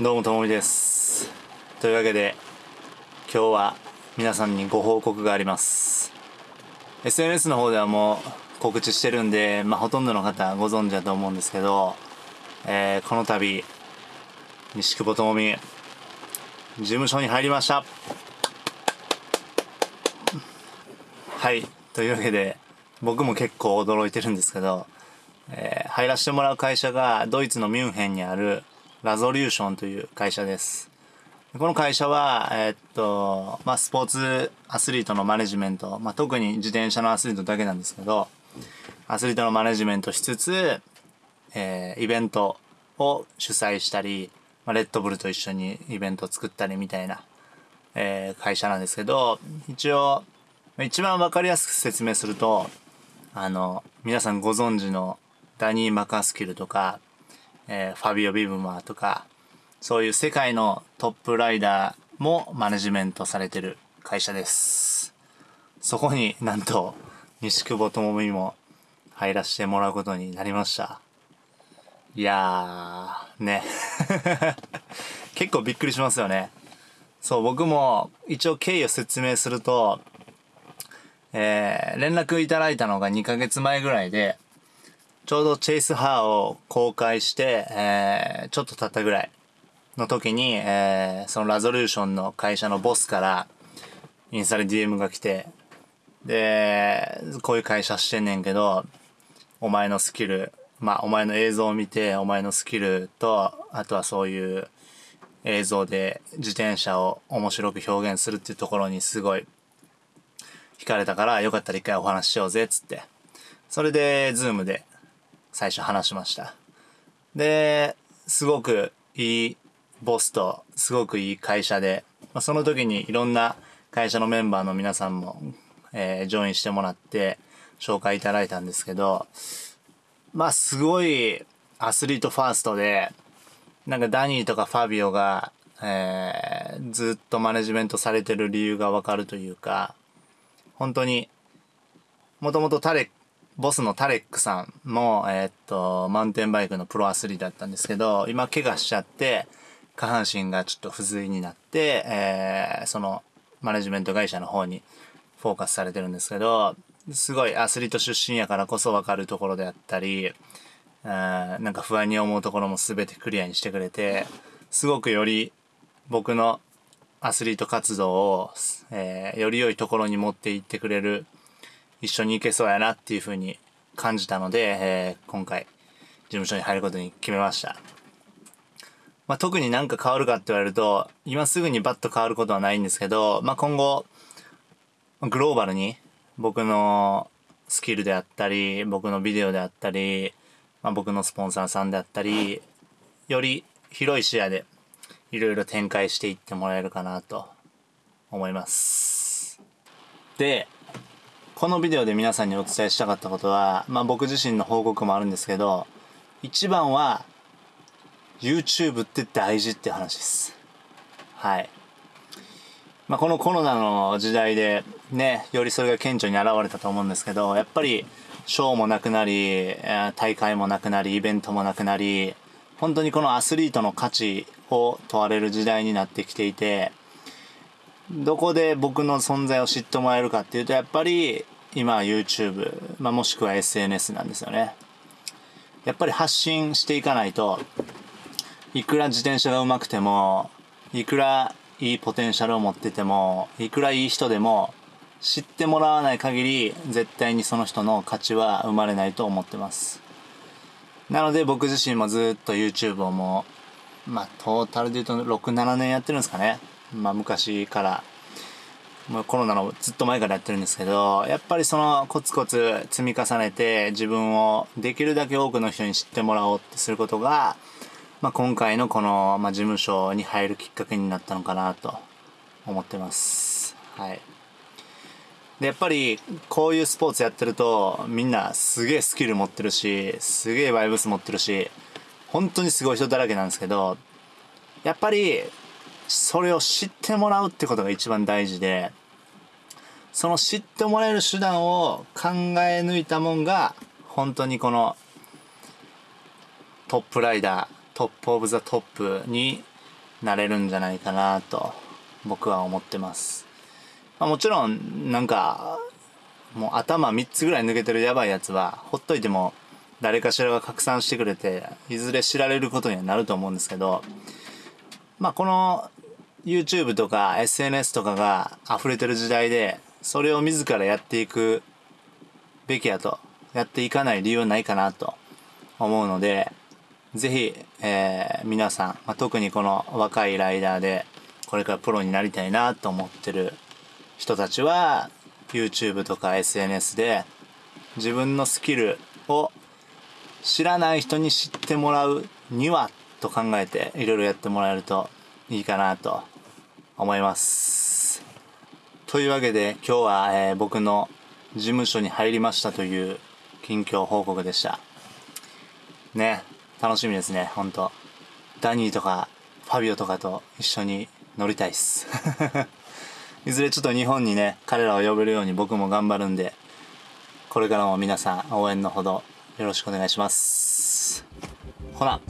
どうもともみです。というわけで今日は皆さんにご報告があります。SNS の方ではもう告知してるんで、まあ、ほとんどの方ご存知だと思うんですけど、えー、この度西久保ともみ事務所に入りました。はいというわけで僕も結構驚いてるんですけど、えー、入らせてもらう会社がドイツのミュンヘンにあるラゾリューションという会社です。この会社は、え、っと、まあ、スポーツアスリートのマネジメント、まあ、特に自転車のアスリートだけなんですけど、アスリートのマネジメントしつつ、えー、イベントを主催したり、まあ、レッドブルと一緒にイベントを作ったりみたいな、えー、会社なんですけど、一応、一番わかりやすく説明すると、あの、皆さんご存知のダニー・マカスキルとか、えー、ファビオ・ビブマーとか、そういう世界のトップライダーもマネジメントされてる会社です。そこになんと、西久保智美も入らせてもらうことになりました。いやー、ね。結構びっくりしますよね。そう、僕も一応経緯を説明すると、えー、連絡いただいたのが2ヶ月前ぐらいで、ちょうどチェイスハーを公開して、えー、ちょっと経ったぐらいの時に、えー、そのラゾリューションの会社のボスから、インスタで DM が来て、で、こういう会社してんねんけど、お前のスキル、まあ、お前の映像を見て、お前のスキルと、あとはそういう映像で自転車を面白く表現するっていうところにすごい惹かれたから、よかったら一回お話ししようぜ、つって。それで、ズームで最初話しました。で、すごくいいボスと、すごくいい会社で、まあ、その時にいろんな会社のメンバーの皆さんも、えー、ジョインしてもらって、紹介いただいたんですけど、まあすごいアスリートファーストで、なんかダニーとかファビオが、えー、ずっとマネジメントされてる理由がわかるというか、本当に、もともとタレボスのタレックさんも、えー、っと、マウンテンバイクのプロアスリートだったんですけど、今怪我しちゃって、下半身がちょっと不随になって、えー、その、マネジメント会社の方にフォーカスされてるんですけど、すごいアスリート出身やからこそわかるところであったり、なんか不安に思うところも全てクリアにしてくれて、すごくより僕のアスリート活動を、えー、より良いところに持っていってくれる一緒に行けそうやなっていうふうに感じたので、えー、今回事務所に入ることに決めました。まあ、特になんか変わるかって言われると、今すぐにバッと変わることはないんですけど、まあ、今後、グローバルに僕のスキルであったり、僕のビデオであったり、まあ、僕のスポンサーさんであったり、より広い視野でいろいろ展開していってもらえるかなと思います。で、このビデオで皆さんにお伝えしたかったことは、まあ僕自身の報告もあるんですけど、一番は YouTube って大事って話です。はい。まあこのコロナの時代でね、よりそれが顕著に現れたと思うんですけど、やっぱりショーもなくなり、大会もなくなり、イベントもなくなり、本当にこのアスリートの価値を問われる時代になってきていて、どこで僕の存在を知ってもらえるかっていうと、やっぱり今は YouTube、まあ、もしくは SNS なんですよね。やっぱり発信していかないと、いくら自転車が上手くても、いくらいいポテンシャルを持ってても、いくらいい人でも、知ってもらわない限り、絶対にその人の価値は生まれないと思ってます。なので僕自身もずっと YouTube をもう、まあトータルで言うと6、7年やってるんですかね。まあ昔から、もうコロナのずっと前からやってるんですけど、やっぱりそのコツコツ積み重ねて自分をできるだけ多くの人に知ってもらおうってすることが、まあ今回のこの、まあ、事務所に入るきっかけになったのかなと思ってます。はい。で、やっぱりこういうスポーツやってるとみんなすげえスキル持ってるし、すげえバイブス持ってるし、本当にすごい人だらけなんですけど、やっぱりそれを知ってもらうってことが一番大事で、その知ってもらえる手段を考え抜いたもんが、本当にこのトップライダー、 top of the top になれるんじゃないかなと僕は思ってます、まあ、もちろんなんかもう頭3つぐらい抜けてるやばいやつはほっといても誰かしらが拡散してくれていずれ知られることにはなると思うんですけどまあこの YouTube とか SNS とかが溢れてる時代でそれを自らやっていくべきやとやっていかない理由はないかなと思うのでぜひ、えー、皆さん、まあ、特にこの若いライダーでこれからプロになりたいなと思ってる人たちは YouTube とか SNS で自分のスキルを知らない人に知ってもらうにはと考えていろいろやってもらえるといいかなと思います。というわけで今日は、えー、僕の事務所に入りましたという近況報告でした。ね、楽しみですね、ほんと。ダニーとかファビオとかと一緒に乗りたいっす。いずれちょっと日本にね、彼らを呼べるように僕も頑張るんで、これからも皆さん応援のほどよろしくお願いします。ほな。